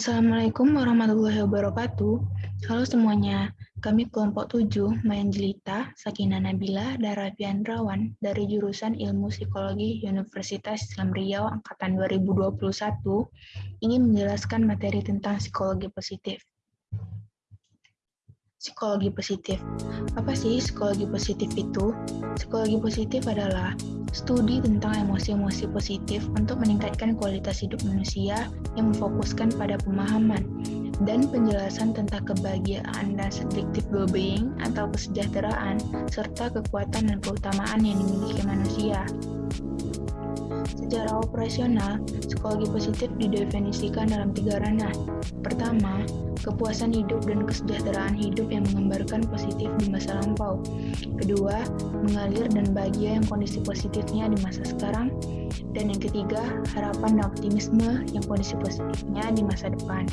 Assalamualaikum warahmatullahi wabarakatuh. Halo semuanya, kami kelompok 7, Mayan Jelita, Sakina Nabila, Darafiandrawan dari jurusan Ilmu Psikologi Universitas Islam Riau Angkatan 2021 ingin menjelaskan materi tentang psikologi positif. Psikologi positif. Apa sih psikologi positif itu? Psikologi positif adalah studi tentang emosi-emosi positif untuk meningkatkan kualitas hidup manusia yang memfokuskan pada pemahaman dan penjelasan tentang kebahagiaan dan subjective well-being atau kesejahteraan serta kekuatan dan keutamaan yang dimiliki manusia. Secara operasional, psikologi positif didefinisikan dalam tiga ranah. Pertama, kepuasan hidup dan kesejahteraan hidup yang menggambarkan positif di masa lampau. Kedua, mengalir dan bahagia yang kondisi positifnya di masa sekarang. Dan yang ketiga, harapan dan optimisme yang kondisi positifnya di masa depan.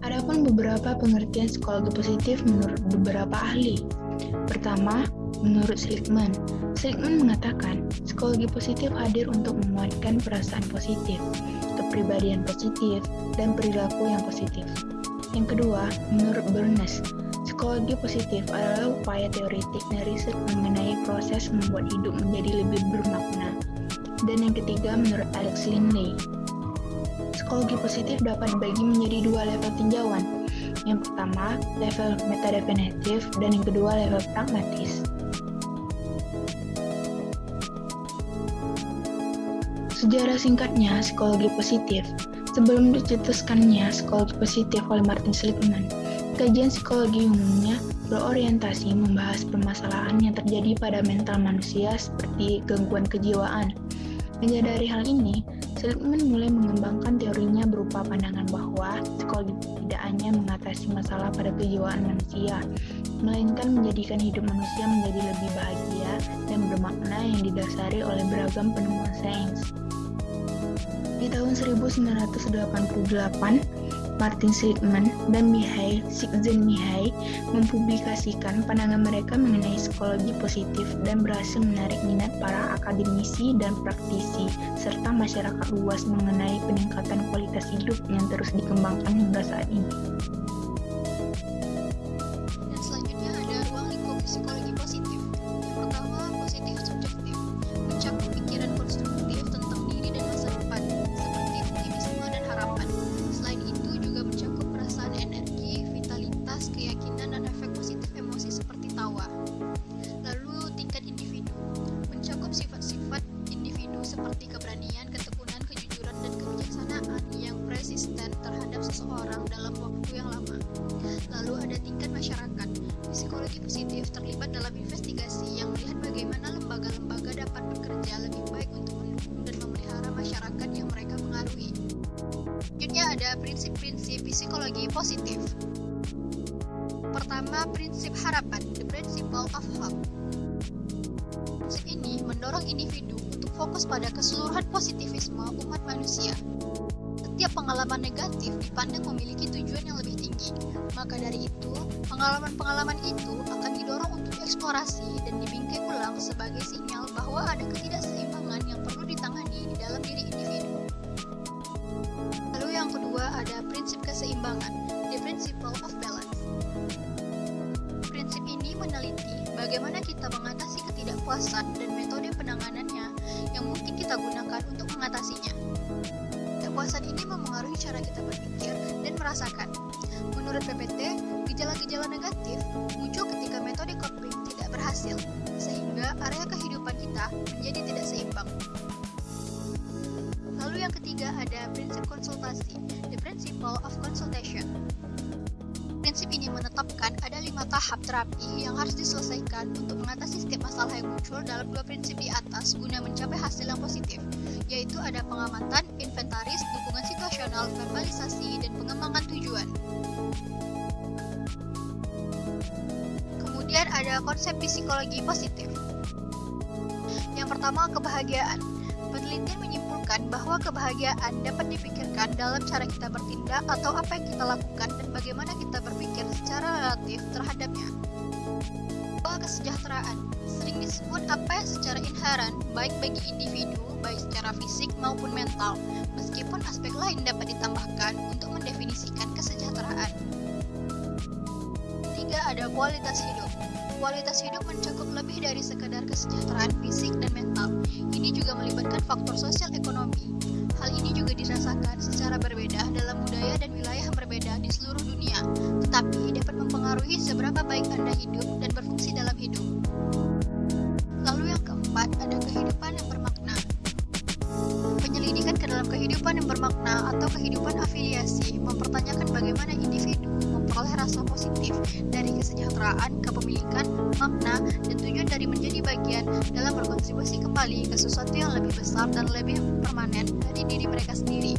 Adapun beberapa pengertian psikologi positif menurut beberapa ahli. Pertama, menurut Seligman, Seligman mengatakan psikologi positif hadir untuk menguatkan perasaan positif, kepribadian positif, dan perilaku yang positif. Yang kedua, menurut Bernes, psikologi positif adalah upaya teoritik dan riset mengenai proses membuat hidup menjadi lebih bermakna. Dan yang ketiga, menurut Alex Linley, psikologi positif dapat dibagi menjadi dua level tinjauan. Yang pertama, level metadefinitif, dan yang kedua, level pragmatis. Sejarah singkatnya psikologi positif. Sebelum dicetuskannya psikologi positif oleh Martin Seligman, kajian psikologi umumnya berorientasi membahas permasalahan yang terjadi pada mental manusia seperti gangguan kejiwaan. Menyadari hal ini, Seligman mulai mengembangkan teorinya berupa pandangan bahwa psikologi mengatasi masalah pada kejiwaan manusia, melainkan menjadikan hidup manusia menjadi lebih bahagia dan bermakna yang didasari oleh beragam penemuan sains. Di tahun 1988, Martin Seligman dan Mihai Csikszentmihalyi mempublikasikan pandangan mereka mengenai psikologi positif dan berhasil menarik minat para akademisi dan praktisi serta masyarakat luas mengenai peningkatan kualitas hidup yang terus dikembangkan hingga saat ini. Positif terlibat dalam investigasi yang melihat bagaimana lembaga-lembaga dapat bekerja lebih baik untuk mendukung dan memelihara masyarakat yang mereka pengaruhi. Selanjutnya ada prinsip-prinsip psikologi positif. Pertama, prinsip harapan, the principle of hope. Prinsip ini mendorong individu fokus pada keseluruhan positivisme umat manusia. Setiap pengalaman negatif dipandang memiliki tujuan yang lebih tinggi. Maka dari itu, pengalaman-pengalaman itu akan didorong untuk dieksplorasi dan dibingkai ulang sebagai sinyal bahwa ada ketidakseimbangan yang perlu ditangani di dalam diri individu. Lalu yang kedua ada prinsip keseimbangan, the principle of balance. Prinsip ini meneliti bagaimana kita mengatasi ketidakpuasan dan mungkin kita gunakan untuk mengatasinya. Kepuasan ini memengaruhi cara kita berpikir dan merasakan. Menurut PPT, gejala-gejala negatif muncul ketika metode coping tidak berhasil, sehingga area kehidupan kita menjadi tidak seimbang. Lalu yang ketiga ada prinsip konsultasi, the principle of consultation. Ini menetapkan ada lima tahap terapi yang harus diselesaikan untuk mengatasi setiap masalah yang muncul dalam dua prinsip di atas guna mencapai hasil yang positif yaitu ada pengamatan, inventaris, dukungan situasional, verbalisasi, dan pengembangan tujuan. Kemudian ada konsep psikologi positif. Yang pertama, kebahagiaan. Penelitian bahwa kebahagiaan dapat dipikirkan dalam cara kita bertindak atau apa yang kita lakukan dan bagaimana kita berpikir secara relatif terhadapnya. Dua, kesejahteraan. Sering disebut apa yang secara inherent, baik bagi individu, baik secara fisik maupun mental, meskipun aspek lain dapat ditambahkan untuk mendefinisikan kesejahteraan. Tiga, ada kualitas hidup. Kualitas hidup mencakup lebih dari sekadar kesejahteraan fisik dan mental. Ini juga melibatkan faktor sosial ekonomi. Hal ini juga dirasakan secara berbeda dalam budaya dan wilayah yang berbeda di seluruh dunia, tetapi dapat mempengaruhi seberapa baik Anda hidup dan berfungsi dalam hidup. Lalu yang keempat, ada kehidupan kehidupan yang bermakna atau kehidupan afiliasi mempertanyakan bagaimana individu memperoleh rasa positif dari kesejahteraan, kepemilikan, makna, dan tujuan dari menjadi bagian dalam berkontribusi kembali ke sesuatu yang lebih besar dan lebih permanen dari diri mereka sendiri.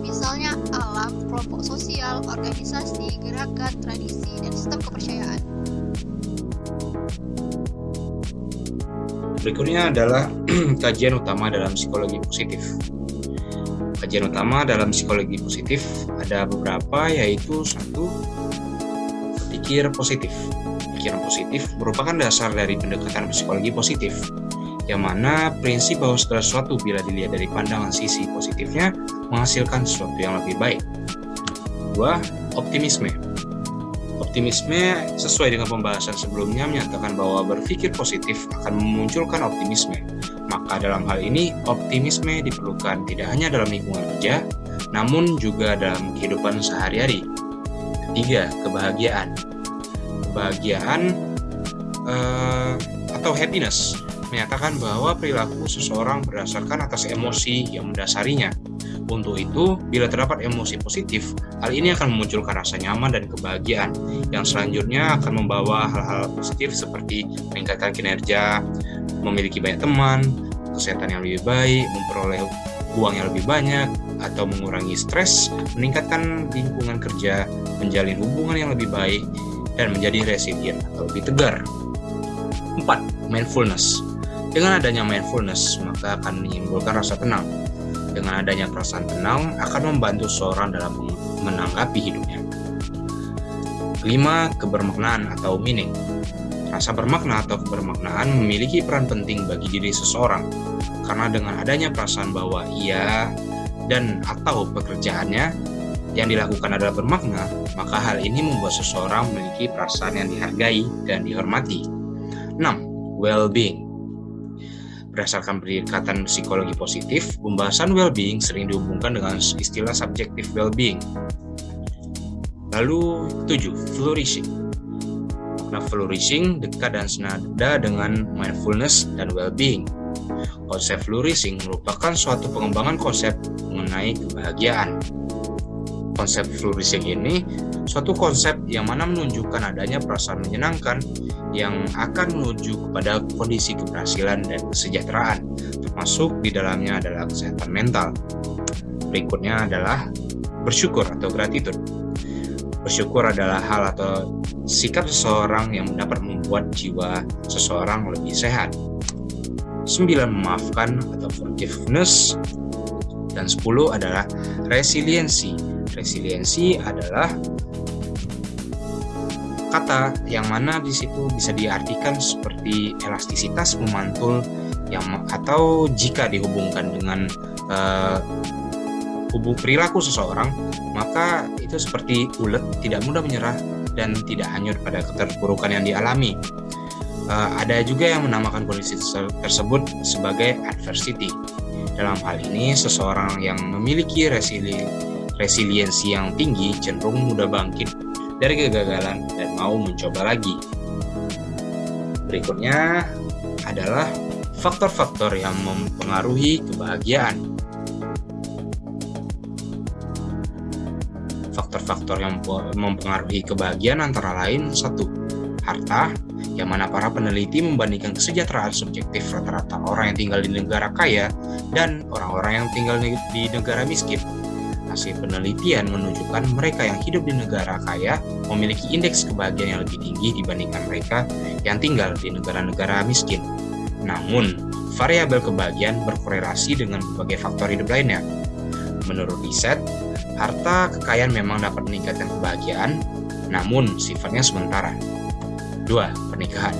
Misalnya alam, kelompok sosial, organisasi, gerakan, tradisi, dan sistem kepercayaan. Berikutnya adalah kajian utama dalam psikologi positif. Kajian utama dalam psikologi positif ada beberapa yaitu satu pikir positif. Pikiran positif merupakan dasar dari pendekatan psikologi positif yang mana prinsip bahwa segala sesuatu bila dilihat dari pandangan sisi positifnya menghasilkan sesuatu yang lebih baik. Dua, optimisme. Optimisme sesuai dengan pembahasan sebelumnya menyatakan bahwa berpikir positif akan memunculkan optimisme. Maka dalam hal ini, optimisme diperlukan tidak hanya dalam lingkungan kerja, namun juga dalam kehidupan sehari-hari. Ketiga, kebahagiaan. Kebahagiaan uh, atau happiness menyatakan bahwa perilaku seseorang berdasarkan atas emosi yang mendasarinya. Untuk itu, bila terdapat emosi positif, hal ini akan memunculkan rasa nyaman dan kebahagiaan, yang selanjutnya akan membawa hal-hal positif seperti meningkatkan kinerja, memiliki banyak teman, kesehatan yang lebih baik, memperoleh uang yang lebih banyak, atau mengurangi stres, meningkatkan lingkungan kerja, menjalin hubungan yang lebih baik, dan menjadi resilient atau lebih tegar. 4. Mindfulness Dengan adanya mindfulness, maka akan menimbulkan rasa tenang, dengan adanya perasaan tenang akan membantu seorang dalam menanggapi hidupnya. Kelima, kebermaknaan atau meaning. Rasa bermakna atau kebermaknaan memiliki peran penting bagi diri seseorang, karena dengan adanya perasaan bahwa ia dan atau pekerjaannya yang dilakukan adalah bermakna, maka hal ini membuat seseorang memiliki perasaan yang dihargai dan dihormati. 6. Well-being Berdasarkan pendekatan psikologi positif, pembahasan well-being sering dihubungkan dengan istilah subjective well-being. Lalu, 7. Flourishing. Makna flourishing dekat dan senada dengan mindfulness dan well-being. Konsep flourishing merupakan suatu pengembangan konsep mengenai kebahagiaan. Konsep flourishing ini suatu konsep yang mana menunjukkan adanya perasaan menyenangkan yang akan menuju kepada kondisi keberhasilan dan kesejahteraan, termasuk di dalamnya adalah kesehatan mental. Berikutnya adalah bersyukur atau gratitude. Bersyukur adalah hal atau sikap seseorang yang dapat membuat jiwa seseorang lebih sehat. 9. Memaafkan atau forgiveness dan 10 adalah resiliensi. Resiliensi adalah kata yang mana di situ bisa diartikan seperti elastisitas memantul yang atau jika dihubungkan dengan uh, hubung perilaku seseorang maka itu seperti ulet tidak mudah menyerah dan tidak hanyut pada keterpurukan yang dialami. Uh, ada juga yang menamakan kondisi tersebut sebagai adversity. Dalam hal ini seseorang yang memiliki resili resiliensi yang tinggi cenderung mudah bangkit dari kegagalan dan mau mencoba lagi. Berikutnya adalah faktor-faktor yang mempengaruhi kebahagiaan. Faktor-faktor yang mempengaruhi kebahagiaan antara lain satu, harta, yang mana para peneliti membandingkan kesejahteraan subjektif rata-rata orang yang tinggal di negara kaya dan orang-orang yang tinggal di negara miskin hasil penelitian menunjukkan mereka yang hidup di negara kaya memiliki indeks kebahagiaan yang lebih tinggi dibandingkan mereka yang tinggal di negara-negara miskin. Namun, variabel kebahagiaan berkorelasi dengan berbagai faktor hidup lainnya. Menurut riset, harta kekayaan memang dapat meningkatkan kebahagiaan, namun sifatnya sementara. Dua, pernikahan.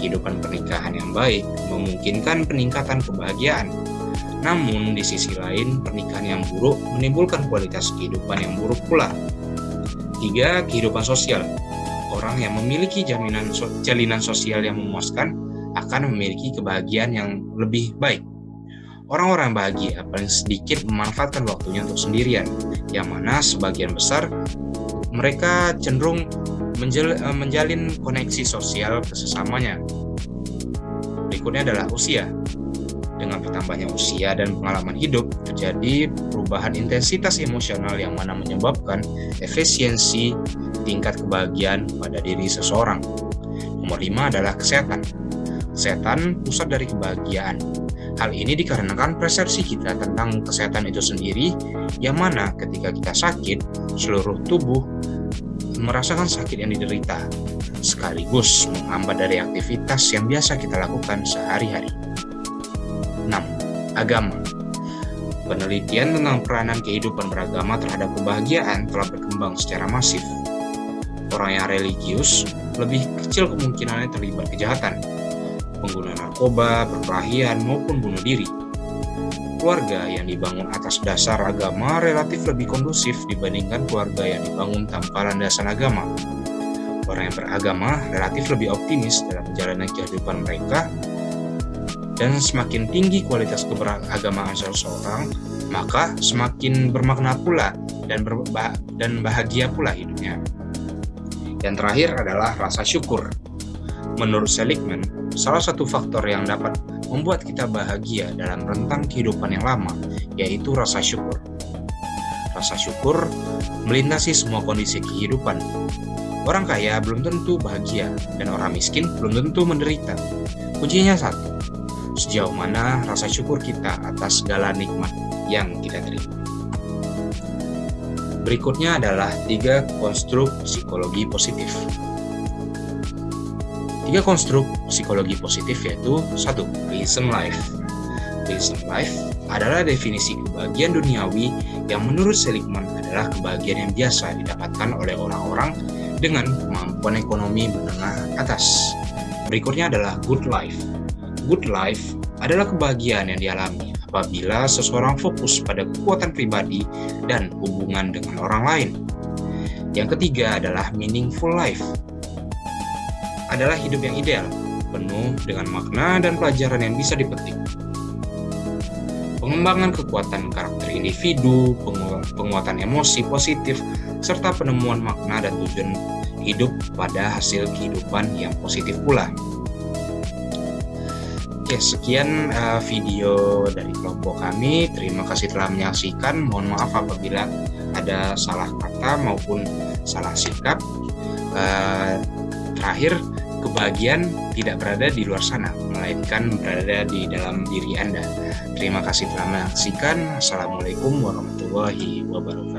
Kehidupan pernikahan yang baik memungkinkan peningkatan kebahagiaan. Namun, di sisi lain, pernikahan yang buruk menimbulkan kualitas kehidupan yang buruk pula. Tiga, kehidupan sosial. Orang yang memiliki jaminan jalinan sosial yang memuaskan akan memiliki kebahagiaan yang lebih baik. Orang-orang bahagia paling sedikit memanfaatkan waktunya untuk sendirian, yang mana sebagian besar mereka cenderung Eh, menjalin koneksi sosial ke sesamanya. Berikutnya adalah usia. Dengan bertambahnya usia dan pengalaman hidup, terjadi perubahan intensitas emosional yang mana menyebabkan efisiensi tingkat kebahagiaan pada diri seseorang. Nomor lima adalah kesehatan. Kesehatan pusat dari kebahagiaan. Hal ini dikarenakan persepsi kita tentang kesehatan itu sendiri, yang mana ketika kita sakit, seluruh tubuh merasakan sakit yang diderita, sekaligus menghambat dari aktivitas yang biasa kita lakukan sehari-hari. 6. Agama Penelitian tentang peranan kehidupan beragama terhadap kebahagiaan telah berkembang secara masif. Orang yang religius lebih kecil kemungkinannya terlibat kejahatan, pengguna narkoba, perkelahian, maupun bunuh diri keluarga yang dibangun atas dasar agama relatif lebih kondusif dibandingkan keluarga yang dibangun tanpa landasan agama. Orang yang beragama relatif lebih optimis dalam menjalani kehidupan mereka, dan semakin tinggi kualitas keberagamaan seseorang, maka semakin bermakna pula dan, berba dan bahagia pula hidupnya. Yang terakhir adalah rasa syukur. Menurut Seligman, salah satu faktor yang dapat membuat kita bahagia dalam rentang kehidupan yang lama, yaitu rasa syukur. Rasa syukur melintasi semua kondisi kehidupan. Orang kaya belum tentu bahagia, dan orang miskin belum tentu menderita. Kuncinya satu, sejauh mana rasa syukur kita atas segala nikmat yang kita terima. Berikutnya adalah tiga konstruk psikologi positif. Tiga konstruk psikologi positif yaitu satu, Reason Life. Reason Life adalah definisi kebahagiaan duniawi yang menurut Seligman adalah kebahagiaan yang biasa didapatkan oleh orang-orang dengan kemampuan ekonomi menengah atas. Berikutnya adalah Good Life. Good Life adalah kebahagiaan yang dialami apabila seseorang fokus pada kekuatan pribadi dan hubungan dengan orang lain. Yang ketiga adalah Meaningful Life adalah hidup yang ideal, penuh dengan makna dan pelajaran yang bisa dipetik. Pengembangan kekuatan karakter individu, penguatan emosi positif, serta penemuan makna dan tujuan hidup pada hasil kehidupan yang positif pula. Oke, sekian uh, video dari kelompok kami. Terima kasih telah menyaksikan. Mohon maaf apabila ada salah kata maupun salah sikap. Uh, terakhir, kebahagiaan tidak berada di luar sana, melainkan berada di dalam diri Anda. Terima kasih telah menyaksikan. Assalamualaikum warahmatullahi wabarakatuh.